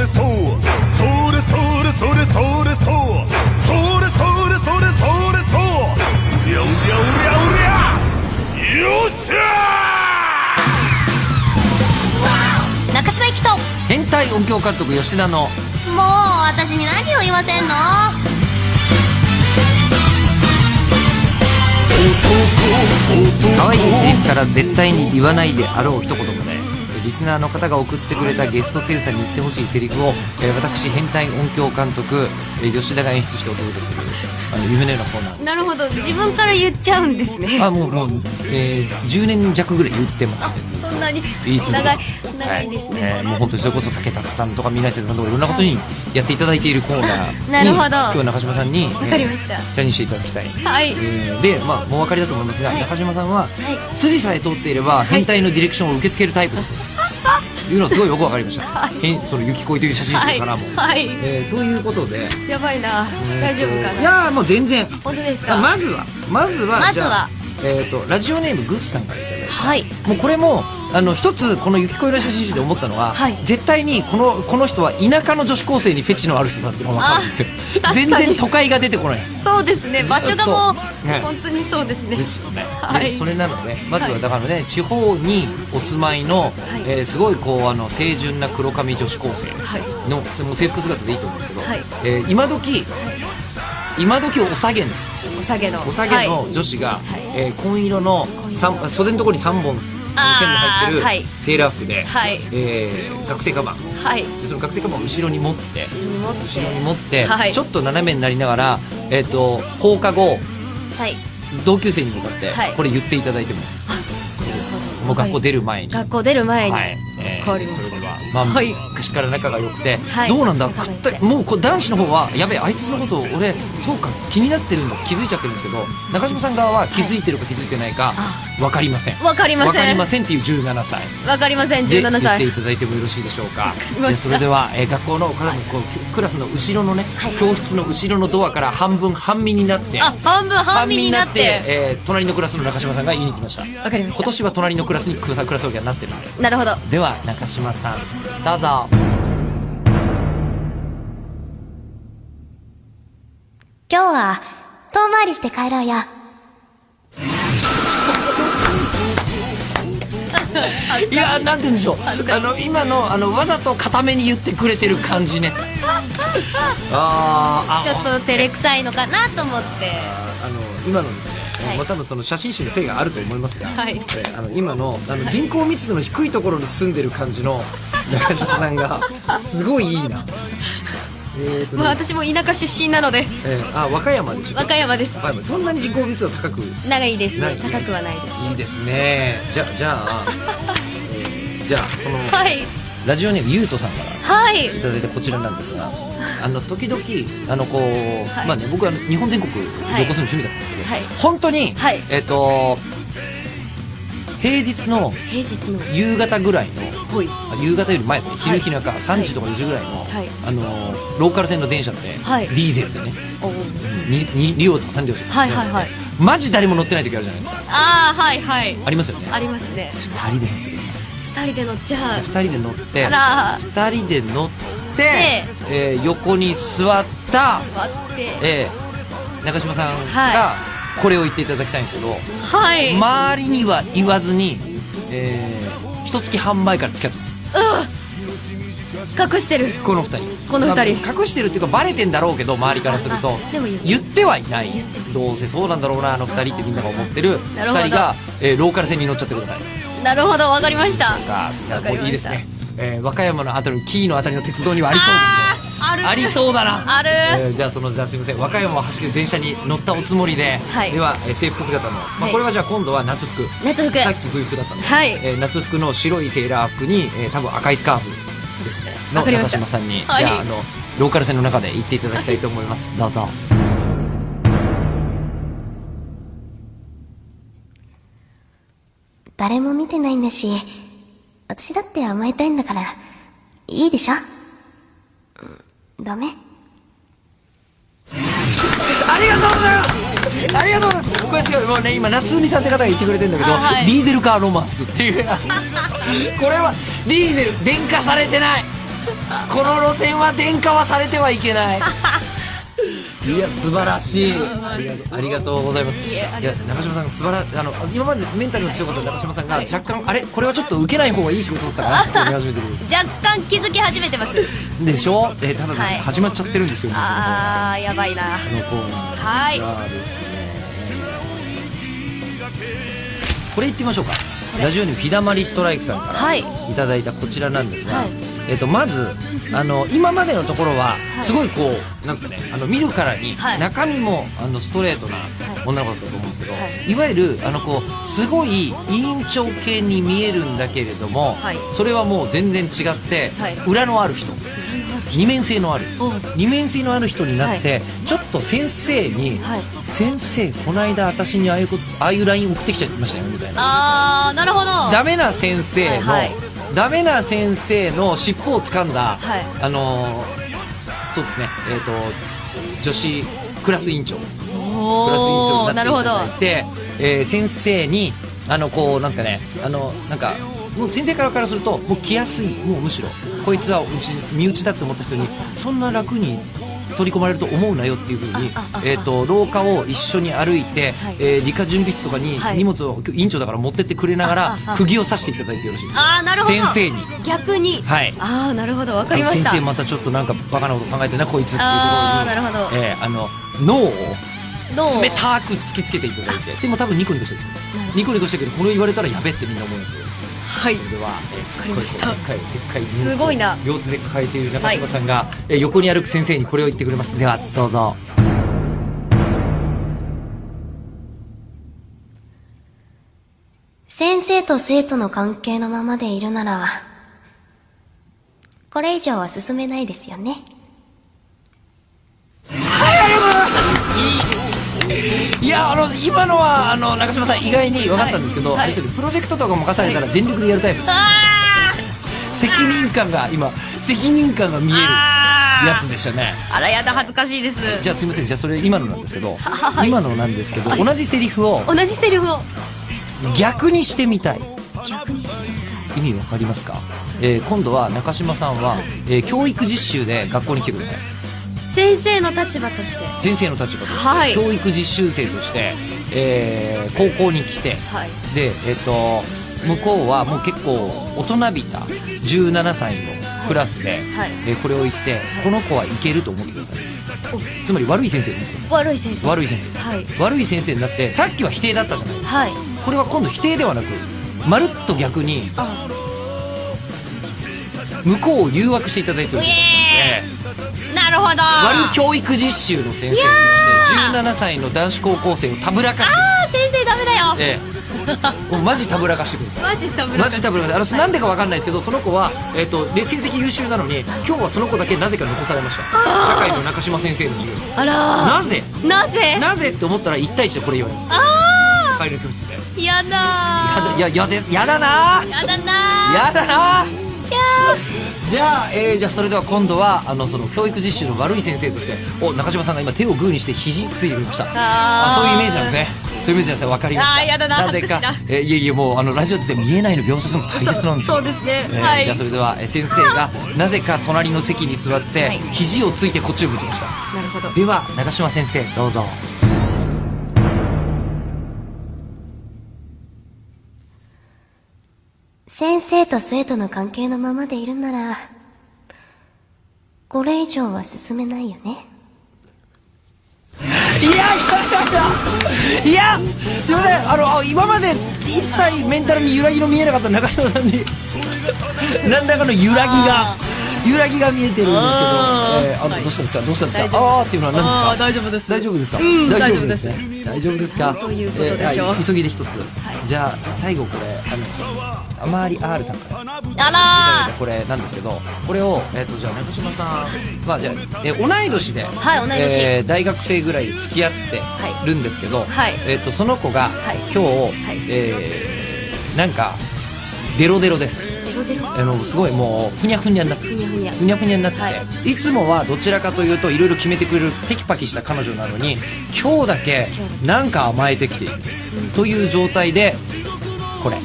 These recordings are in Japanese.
れそう。それそれそれそれそう。それそれそれそれそう。うりゃうりゃうりゃうりゃ。よっしゃ中島ともう変態音響監督吉田の。私に何を言わせんの？可愛いセリフから絶対に言わないであろう一言でリスナーの方が送ってくれたゲスト声優さんに言ってほしいセリフを、えー私変態音響監督、えー吉田が演出してお届けす。るあの夢のようなコーナーですなるほど。自分から言っちゃうんですね。あもうもう、えー10年弱ぐらい言ってますね。そんなに。長い長いんですね、はいえーもう本当にそれこそ竹達さんとか水瀬さんとかいろんなことにやっていただいているコーナー。に なるほど。今日は中島さんにわかりました。えーチャレンジしていただきたい。はい。えーで、まあ、もうお分かりだと思いますが、はい。中島さんは、はい。筋さえ通っていれば変態のディレクションを受け付けるタイプだと。いうのはすごいよく分かりました、変その雪恋という写真集からも、はい、えーということで。やばいな。大丈夫かいなやーもう全然。本当ですか？まずは。まずはまずは。えー、とラジオネームグッズさんからいただいてはい。もうこれもあの一つこの雪恋の写真集で思ったのは、はい。絶対にこのこの人は田舎の女子高生にフェチのある人だっていうのが分かるんですよ。全然都会が出てこない。んですそうですね。場所がもう、ね。本当にそうですね。ですよね、はい。でそれなのでまずはだからね、地方にお住まいの、えーすごいこうあの清純な黒髪女子高生はい。の、それも制服姿でいいと思うんですけど、はい。えー今時今時お下げのお下げの。お下げの女子が、えー紺色の三袖のところに3本線の入ってるはい。セーラー服で、はい。えー学生カバンはい。でその学生カバンを後ろに持って後ろに持って。後ろに持って、はい。ちょっと斜めになりながら、えー、と放課後はい。同級生に向かって、はい。これ言っていただいてももう学校出る前に。学校出る前に、はい、えわかりました。まあ、はい昔から仲が良くて、はい。どうなんだ、もうこう男子の方は、やべえ、あいつのことを俺、そうか、気になってるんだ、気づいちゃってるんですけど、中島さん側は気づいてるか気づいてないか、わかりません。わかりません。わかりませんっていう17歳。わかりません17で言って歳いただいてもよろしいでしょうか。でそれでは、えー学校のこうクラスの後ろのね、教室の後ろのドアから半分半身になってあ半分半身になって。えー隣のクラスの中島さんが言いに来ました。わかりました。今年は隣のクラスにクラスクラス分けになってるの。でなるほど。では中島さんどうぞ。今日は遠回りして帰ろうよ。いやーなんて言うんでしょう。あの今のあのわざと固めに言ってくれてる感じね。あーあちょっと照れくさいのかなと思って。あの今のですね、はい。まあ、多分その写真集のせいがあると思いますが、はい。えーあの今のあの人口密度の低いところに住んでる感じの 中島さんがすごいいいな。えーとね。まあ私も田舎出身なので。えーあ和歌山でしょ和歌山です。和歌山。そんなに人口密度高く？長いですない。ね高くはないです。いいですね。じゃじゃあ、えーじゃあその、はい。ラジオネームゆうとさんはい。いただいたこちらなんですがあの時々あのこう、はい。まあね僕は日本全国旅行するの趣味だったんですけど、はい。本当に、はい。えっ、と平日の平日の夕方ぐらいのほい。あ夕方より前ですねはい。昼日中3時とか4時ぐらいの、はい。あのローカル線の電車って、はい。ディーゼルでねおー。2両とか3両しかはいはいはい。マジ誰も乗ってない時あるじゃないですか。ああはいはい。ありますよね。ありますね。2人で乗ってください二人で乗っちゃう。2人で乗ってあら。2人で乗ってで、えー横に座った、割って。えー中島さんはがこれを言っていただきたいんですけど、はい。周りには言わずに、えー、一月半前から付き合ってます。隠してる。この二人。この二人。まあ隠してるっていうかバレてんだろうけど周りからするとあでも言ってはいない。どうせそうなんだろうなあの二人ってみんなが思ってるなるほど。二人が、えーローカル線に乗っちゃってくださいなるほどわかりました。わかりました。いいですね、えー和歌山のあたり紀伊のあたりの鉄道にはありそうですね。ある。ありそうだな。ある。えーじゃあそのじゃあすみません。和歌山を走る電車に乗ったおつもりで、はい。では、えー制服姿の、まあ、はい。これはじゃあ今度は夏服。夏服。さっき冬服だったので、はい。えー夏服の白いセーラー服に、えー多分赤いスカーフですね。の中島さんに、はい。じゃああのローカル線の中で行っていただきたいと思います。どうぞ誰も見てないんだし私だって甘えたいんだからいいでしょ？うんダメ。ありがとうございます！ありがとうございます。これすごいもうね今夏海さんって方が言ってくれてるんだけど、あはい。ディーゼルカーロマンスっていう。これはディーゼル電化されてない。この路線は電化はされてはいけないいや素晴らしい。ありがとう。ございます。いや中島さんが素晴らあの今までメンタルの強かった中島さんが若干あれこれはちょっと受けない方がいい仕事だったかなって思い始めてる。若干気づき始めてます。でしょ？えただですね、はい。始まっちゃってるんですよ。あーやばいな。このコーナー。はい。がですね。これ言ってみましょうか。ラジオにフィダマリストライクさんからはい。いただいたこちらなんですが、はいえっとまずあの今までのところはすごいこう、なんですかねあの見るからにはい。中身もあのストレートな女の子だったと思うんですけど、はい。い、わゆるあのこうすごい委員長系に見えるんだけれども、はい。それはもう全然違って、はい。裏のある人。二面性のある。お二面性のある人になって、ちょっと先生に、はい。先生この間私にああいうことああいう LINE 送ってきちゃいましたよみたいな。あーなるほど。ダメな先生の、はいはいダメな先生の尻尾を掴んだ、はい。あのーそうですね。えっ、と女子クラス委員長。クラス委員長おーなるほどになっていただいて、えー先生にあのこうなんですかね。あのなんかもう先生からからするともう来やすいもうむしろこいつはうち身内だって思った人にそんな楽に取り込まれると思うなよっていうふうにえー、と廊下を一緒に歩いて、はい。えー理科準備室とかにはい。荷物を委員長だから持ってってくれながら釘を刺していただいてよろしいですか？あーなるほど。先生に。逆に。はい。ああなるほど。わかりました。先生またちょっとなんかバカなこと考えてんなこいつっていうところに。あーなるほど。えーあの脳を冷たく突きつけていただいて。でも多分ニコニコしてるんですよ。ニコニコしてるけどこれ言われたらやべってみんな思うんですよ。はい。それでは、えー、すっごいでっかいでっかいすごいな。両手で抱えている中島さんが、えー横に歩く先生にこれを言ってくれます。ではどうぞ。先生と生徒の関係のままでいるなら、これ以上は進めないですよね。いやあの今のはあの中島さん意外に分かったんですけど、はい。あれですよねプロジェクトとか任されたら全力でやるタイプです、あ責任感が今責任感が見えるあやつでしたね。あらやだ恥ずかしいです。じゃあすみません。じゃあそれ今のなんですけど、はい。今のなんですけど、はい。同じセリフを同じセリフを。逆にしてみたい。逆にしてみたい。意味わかりますか、えー今度は中島さんは、えー教育実習で学校に来てください先生の立場として。先生の立場として、はい。教育実習生として、えー高校に来てはい。でえっ、と向こうはもう結構大人びた17歳のクラスで、はい。えーこれを言って、この子はいけると思ってください。つまり悪い先生悪い先生。い悪い先生、はい。悪い先生になってさっきは否定だったじゃないですか。はい。これは今度否定ではなくまるっと逆にあ。向こうを誘惑していただいてるんですよ、なるほど。悪い教育実習の先生として17歳の男子高校生をたぶらかし。てあー先生ダメだよ。ええ。もうマジたぶらかしてくださいマジダメマジたぶらかし。てあのなんでかわかんないですけどその子は、えっとで成績優秀なのに今日はその子だけなぜか残されました。社会の中島先生の授業。あらなぜ？ーなぜ？なぜって思ったら1対1でこれ言われます。あ帰りの教室で。ーやだー。やだややだなやだなやだなじゃあ、えーじゃあそれでは今度はあのその教育実習の悪い先生としてお中島さんが今手をグーにして肘ついてました。あー。そういうイメージなんですね。そういうイメージなんです。ね分かりました。あーやだな。ぜか。えーいえいえもうあのラジオで見えないの描写するのも大切なんですよ。そうですね。えーはい。じゃあそれでは、えー先生が なぜか隣の席に座って、はい。肘をついてこっちを向きました。なるほど。では中島先生どうぞ先生と生徒の関係のままでいるなら、これ以上は進めないよね。いやいやいやすいません。あの今まで一切メンタルに揺らぎの見えなかった中島さんに。何らかの揺らぎが。揺らぎが見えてるんですけど、えーあのどうしたんですか？どうしたんですか？ああーっていうのは何ですか？大丈夫です。大丈夫ですか、うん大大丈夫です。ね大丈夫ですか？ということでしょう。急ぎで一つ、じゃあじゃあ最後これあのあまり R さんから。あらこれなんですけどこれを、えっとじゃあ中島さんまあじゃあ、えー同い年で、はい同い年。えー大学生ぐらいで付き合ってるんですけど、はい。えっとその子が、はい。今日、い。えーなんかデロデロですーデロデロあのすごいもうふにゃふにゃになってる。ふにゃふにゃ。ふにゃふにゃになってて、、はい。つもはどちらかというといろいろ決めてくれるテキパキした彼女なのに今日だけなんか甘えてきている。という状態でこれ。よ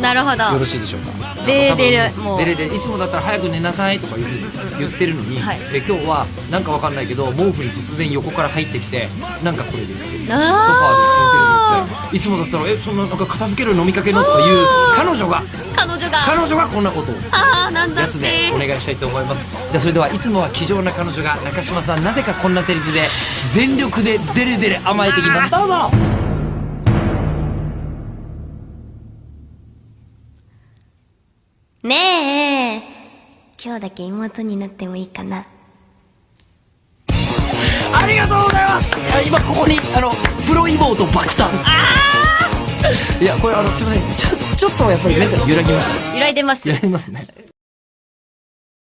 なるほど。ろしいでしょうか。デレデレなんか多分もういつもだったら早く寝なさいとか言う言ってるのに、はい。え今日はなんかわかんないけど毛布に突然横から入ってきてなんかこれで。言ってるソファーでいつもだったらえそんななんか片付ける飲みかけのとかいう彼女が。彼女が。彼女がこんなことを。ああなんだやつでお願いしたいと思います。じゃあそれではいつもは気丈な彼女が中島さんなぜかこんなセリフで全力でデレデレ甘えてきます。どうぞ。ねえ、今日だけ妹になってもいいかな。ありがとうございます。あ今ここにあのプロ妹爆誕いやこれあのすいません。ちょちょっとやっぱりメンタル揺らぎました。揺らいでます揺らぎますね